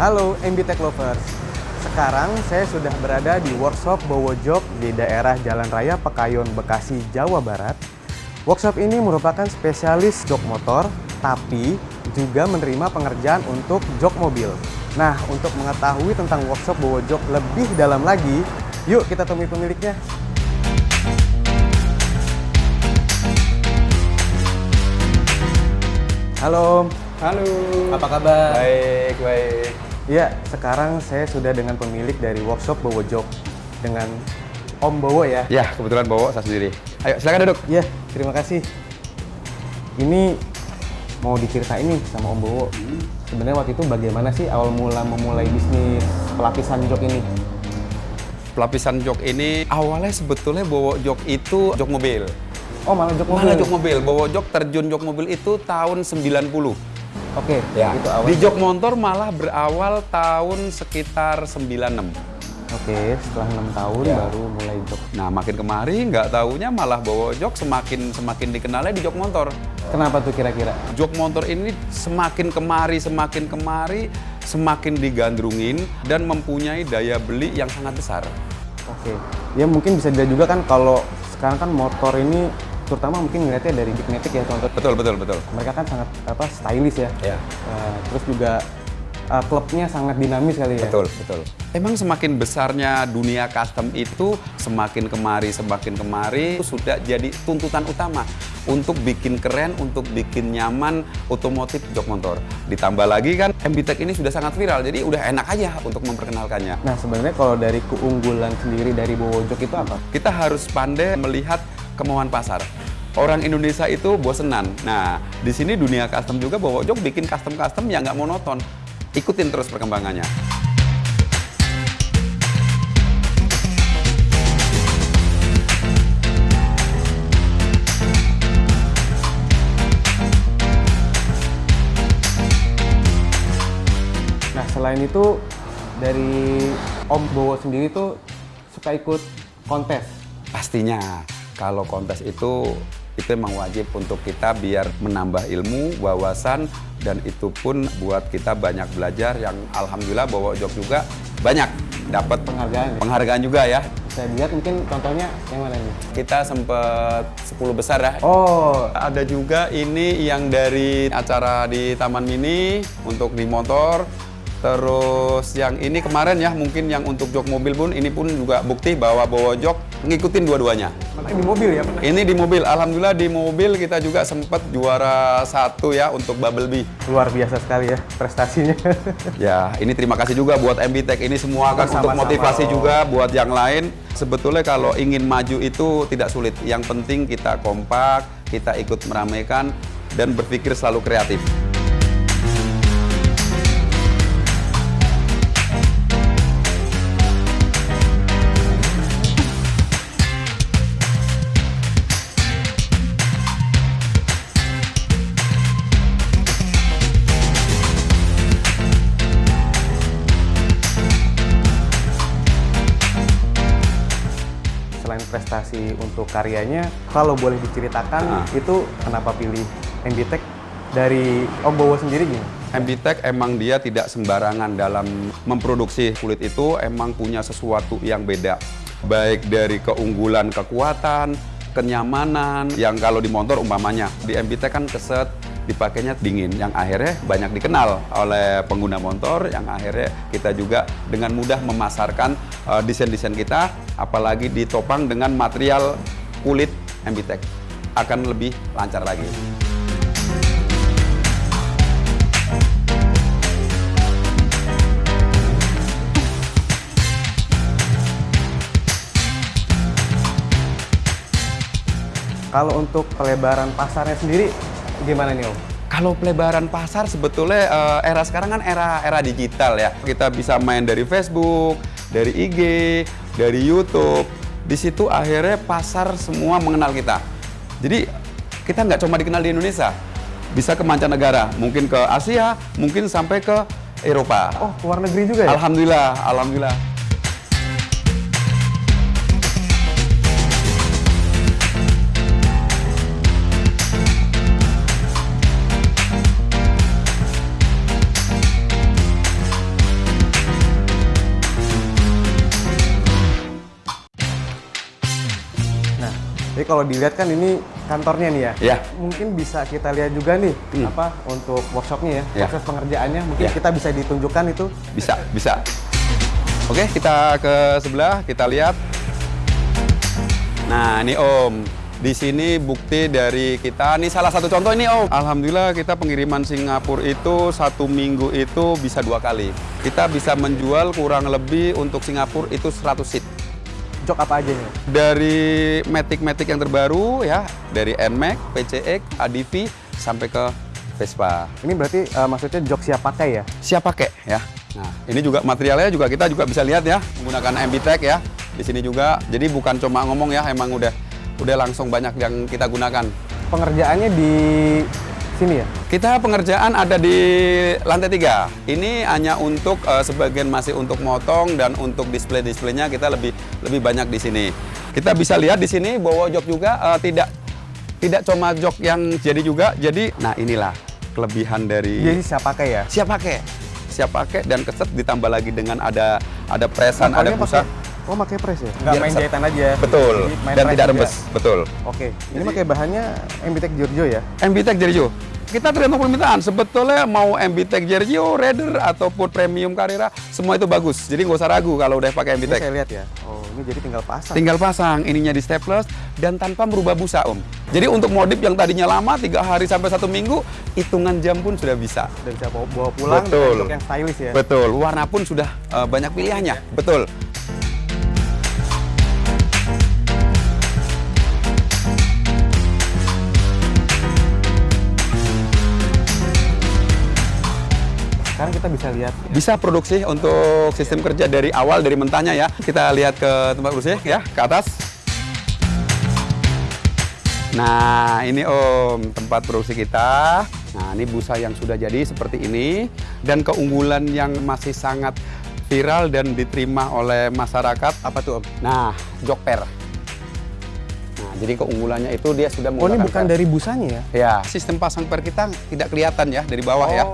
Halo MB Tech Lovers. Sekarang saya sudah berada di workshop Bowo Jok di daerah Jalan Raya Pekayon, Bekasi, Jawa Barat. Workshop ini merupakan spesialis jok motor, tapi juga menerima pengerjaan untuk jok mobil. Nah, untuk mengetahui tentang workshop Bowo Jok lebih dalam lagi, yuk kita temui pemiliknya. Halo, Halo. apa kabar? Baik, baik. Ya, sekarang saya sudah dengan pemilik dari workshop Bowo Jok dengan Om Bowo ya. Ya, kebetulan bawa saya sendiri. Ayo, silakan duduk. Ya, terima kasih. Ini mau diceritain nih sama Om Bowo. Sebenarnya waktu itu bagaimana sih awal mula memulai bisnis pelapisan jok ini? Pelapisan jok ini awalnya sebetulnya bawa jok itu jok mobil. Oh, malah jok mobil. Mana jok mobil? Bawa jok terjun jok mobil itu tahun 90. Oke, Ya. itu awal. Di jok motor malah berawal tahun sekitar 96. Oke, setelah enam tahun Ya. baru mulai jok. Nah, makin kemari nggak taunya malah bawa jok semakin semakin dikenalnya di jok motor. Kenapa tuh kira-kira? Jok motor ini semakin kemari, semakin kemari, semakin digandrungin dan mempunyai daya beli yang sangat besar. Oke, ya mungkin bisa dilihat juga kan kalau sekarang kan motor ini terutama mungkin ngeliatnya dari Bigmatic ya contoh. Betul, betul, betul. Mereka kan sangat apa stylish ya. Ya. Eh, terus juga eh, klubnya sangat dinamis kali ya. Betul, betul. Emang semakin besarnya dunia custom itu semakin kemari, semakin kemari itu sudah jadi tuntutan utama untuk bikin keren, untuk bikin nyaman otomotif jok motor. Ditambah lagi kan MB Tech ini sudah sangat viral, jadi udah enak aja untuk memperkenalkannya. Nah sebenarnya kalau dari keunggulan sendiri dari Bowo Jok itu apa? Kita harus pandai melihat kemauan pasar. Orang Indonesia itu bosenan. Nah, di sini dunia custom juga bawa jok bikin custom-custom yang nggak monoton. Ikutin terus perkembangannya. Nah selain itu dari Om Bowo sendiri tuh suka ikut kontes. Pastinya kalau kontes itu itu memang wajib untuk kita biar menambah ilmu, wawasan dan itu pun buat kita banyak belajar yang alhamdulillah bawa jok juga banyak dapat Penghargaan ya? Penghargaan juga ya. Bisa dilihat mungkin contohnya yang mana nih? Kita sempet 10 besar ya. Oh, Ada juga ini yang dari acara di Taman Mini untuk di motor. Terus yang ini kemarin ya mungkin yang untuk jok mobil pun ini pun juga bukti bahwa bawa jok ngikutin dua-duanya. makanya di mobil ya pernah? Ini di mobil, alhamdulillah di mobil kita juga sempat juara satu ya untuk Bubble Bee. Luar biasa sekali ya prestasinya. Ya, ini terima kasih juga buat MB Tech ini semua kan untuk Sama-sama, motivasi Om. juga buat yang lain. Sebetulnya kalau ingin maju itu tidak sulit. Yang penting kita kompak, kita ikut meramaikan dan berpikir selalu kreatif. Selain prestasi untuk karyanya, kalau boleh diceritakan Ah. itu kenapa pilih MB Tech dari Om Bowo sendiri gimana? MB Tech emang dia tidak sembarangan dalam memproduksi kulit itu emang punya sesuatu yang beda. Baik dari keunggulan kekuatan, kenyamanan, yang kalau di motor umpamanya. Di MB Tech kan keset, dipakainya dingin, yang akhirnya banyak dikenal oleh pengguna motor, yang akhirnya kita juga dengan mudah memasarkan eh, desain-desain kita, apalagi ditopang dengan material kulit MB Tech. Akan lebih lancar lagi. Kalau untuk pelebaran pasarnya sendiri gimana nih Om? Kalau pelebaran pasar sebetulnya eh, era sekarang kan era era digital ya. Kita bisa main dari Facebook, dari IG, dari YouTube. Di situ akhirnya pasar semua mengenal kita. Jadi kita nggak cuma dikenal di Indonesia, bisa ke mancanegara, mungkin ke Asia, mungkin sampai ke Eropa. Oh, ke luar negeri juga ya? Alhamdulillah, alhamdulillah. Jadi kalau dilihat kan ini kantornya nih ya. Ya. Mungkin bisa kita lihat juga nih apa untuk workshopnya ya, Ya. proses pengerjaannya. Mungkin Ya. kita bisa ditunjukkan itu. Bisa, bisa. Oke, kita ke sebelah, kita lihat. Nah, ini Om. Di sini bukti dari kita. Ini salah satu contoh ini Om. Alhamdulillah kita pengiriman Singapura itu satu minggu itu bisa dua kali. Kita bisa menjual kurang lebih untuk Singapura itu 100 seat. Jok apa aja nih? Dari Matic-Matic yang terbaru ya, dari NMAX, PCX, ADV, sampai ke Vespa. Ini berarti eh, maksudnya jok siap pakai ya? siap pakai ya. Nah, ini juga materialnya juga kita juga bisa lihat ya menggunakan MB Tech ya. Di sini juga. Jadi bukan cuma ngomong ya, emang udah udah langsung banyak yang kita gunakan. Pengerjaannya di sini ya? Kita pengerjaan ada di lantai tiga. Ini hanya untuk eh, sebagian masih untuk motong dan untuk display-displaynya kita lebih lebih banyak di sini. Kita bisa lihat di sini bahwa jok juga eh, tidak tidak cuma jok yang jadi juga. Jadi nah inilah kelebihan dari Jadi siap pakai ya? siap pakai siap pakai dan keset ditambah lagi dengan ada ada presan ada Pokoknya busa pakai- Oh, pakai press ya? Nggak Biar main jahitan aja? betul Jadi main dan tidak rembes betul Oke, ini pakai bahannya MBTEK Giorgio ya? MBTEK Giorgio kita tergantung permintaan sebetulnya mau MBTEK Giorgio Raider ataupun Premium Carrera semua itu bagus jadi nggak usah ragu kalau udah pakai Ini MBTEK saya lihat ya. Oh, ini jadi tinggal pasang. tinggal pasang ininya di staples dan tanpa merubah busa om jadi untuk modif yang tadinya lama tiga hari sampai satu minggu hitungan jam pun sudah bisa Dan bisa bawa, pulang Betul. yang stylish ya? Betul, warna pun sudah eh, banyak pilihannya. Betul. Kita bisa lihat Bisa produksi untuk sistem kerja dari awal dari mentahnya ya. Kita lihat ke tempat produksi ya, ke atas. Nah, ini Om, tempat produksi kita. Nah, ini busa yang sudah jadi seperti ini dan keunggulan yang masih sangat viral dan diterima oleh masyarakat. apa tuh Om? Nah, jok per. Nah, jadi keunggulannya itu dia sudah Oh, ini menggunakan bukan per. dari busanya ya? Ya, sistem pasang per kita tidak kelihatan ya dari bawah ya.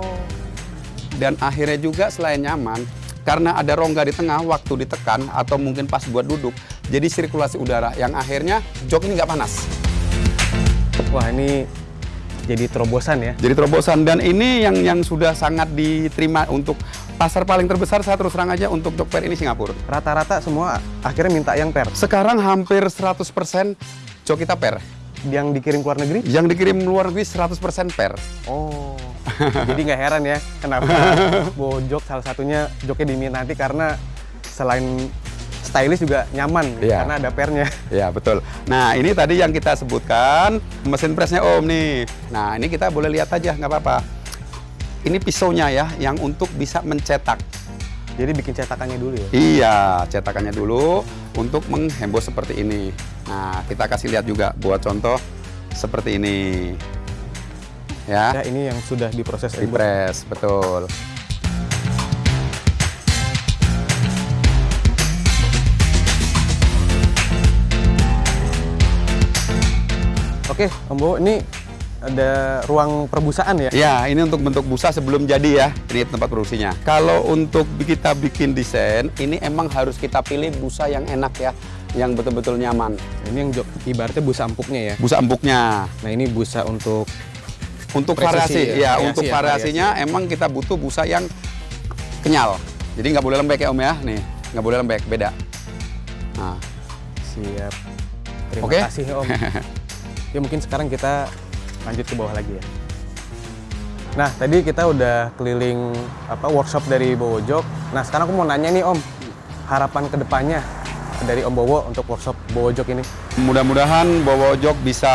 Dan akhirnya juga selain nyaman, karena ada rongga di tengah waktu ditekan atau mungkin pas buat duduk, jadi sirkulasi udara yang akhirnya jok ini nggak panas. Wah, ini jadi terobosan ya? Jadi terobosan dan ini yang yang sudah sangat diterima untuk pasar paling terbesar saya terus terang aja untuk jok per ini Singapura. Rata-rata semua akhirnya minta yang per. Sekarang hampir 100% jok kita per. Yang dikirim ke luar negeri? Yang dikirim luar negeri 100% per. Oh. Jadi nggak heran ya kenapa bawa jok salah satunya joknya diminati karena selain stylish juga nyaman Iya. karena ada pernya. Ya betul. Nah ini tadi yang kita sebutkan mesin presnya Om nih. Nah ini kita boleh lihat aja nggak apa-apa. Ini pisaunya ya yang untuk bisa mencetak. Jadi bikin cetakannya dulu ya. Iya cetakannya dulu untuk menghembus seperti ini. Nah kita kasih lihat juga buat contoh seperti ini. Ya, Ya, ini yang sudah diproses di press betul. Oke, Om Bowo, ini ada ruang perbusaan ya? Ya, ini untuk bentuk busa sebelum jadi ya. Ini tempat produksinya. Kalau untuk kita bikin desain, ini emang harus kita pilih busa yang enak ya, yang betul-betul nyaman. Ini yang ibaratnya busa empuknya ya. Busa empuknya. Nah, ini busa untuk Untuk Presisi variasi, ya, ya, variasi untuk ya, variasinya emang kita butuh busa yang kenyal. Jadi nggak boleh lembek ya Om ya. Nih, nggak boleh lembek, beda. Nah, siap. Terima Oke. kasih Om. ya mungkin sekarang kita lanjut ke bawah lagi ya. Nah, tadi kita udah keliling apa workshop dari Bowo Jok. Nah, sekarang aku mau nanya nih Om, harapan ke depannya dari Om Bowo untuk workshop Bowo Jok ini. mudah-mudahan Bowo Jok bisa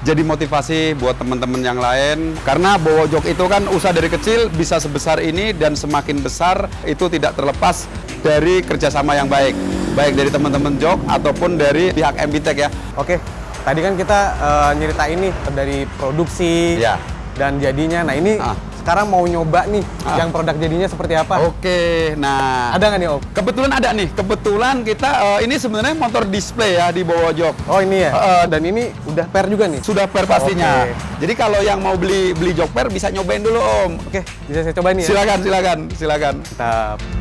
jadi motivasi buat teman-teman yang lain. Karena Bowo Jok itu kan usaha dari kecil bisa sebesar ini dan semakin besar itu tidak terlepas dari kerjasama yang baik. Baik dari teman-teman Jok ataupun dari pihak MBTech ya. Oke, tadi kan kita eh, nyeritain nih dari produksi Ya. dan jadinya. Nah, ini Ah. Sekarang mau nyoba nih Ah. yang produk jadinya seperti apa. Oke, nah Ada nggak nih Om? kebetulan ada nih. Kebetulan kita eh, ini sebenarnya motor display ya di Bowo Jok. Oh ini ya? Eh, dan ini udah per juga nih? Sudah per pastinya. Oke. Jadi kalau yang mau beli beli jok per bisa nyobain dulu Om. Oke, bisa saya coba nih ya? Silakan, silakan, silakan. Mantap.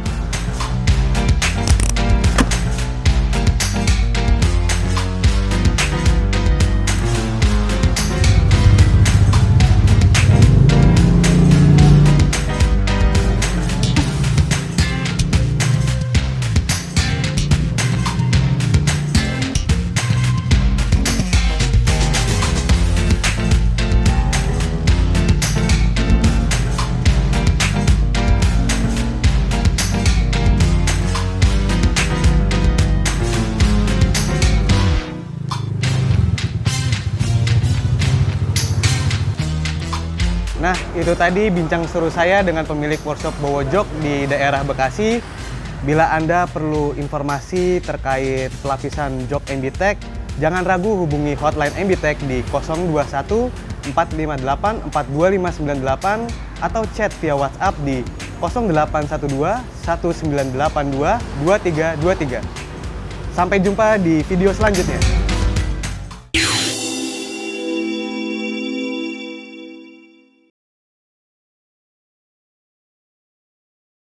Itu tadi bincang seru saya dengan pemilik workshop Bowo Jok di daerah Bekasi. Bila Anda perlu informasi terkait pelapisan jok MBTech, jangan ragu hubungi hotline MBTech di 021 458 42598 atau chat via WhatsApp di 0812 1982 2323. Sampai jumpa di video selanjutnya.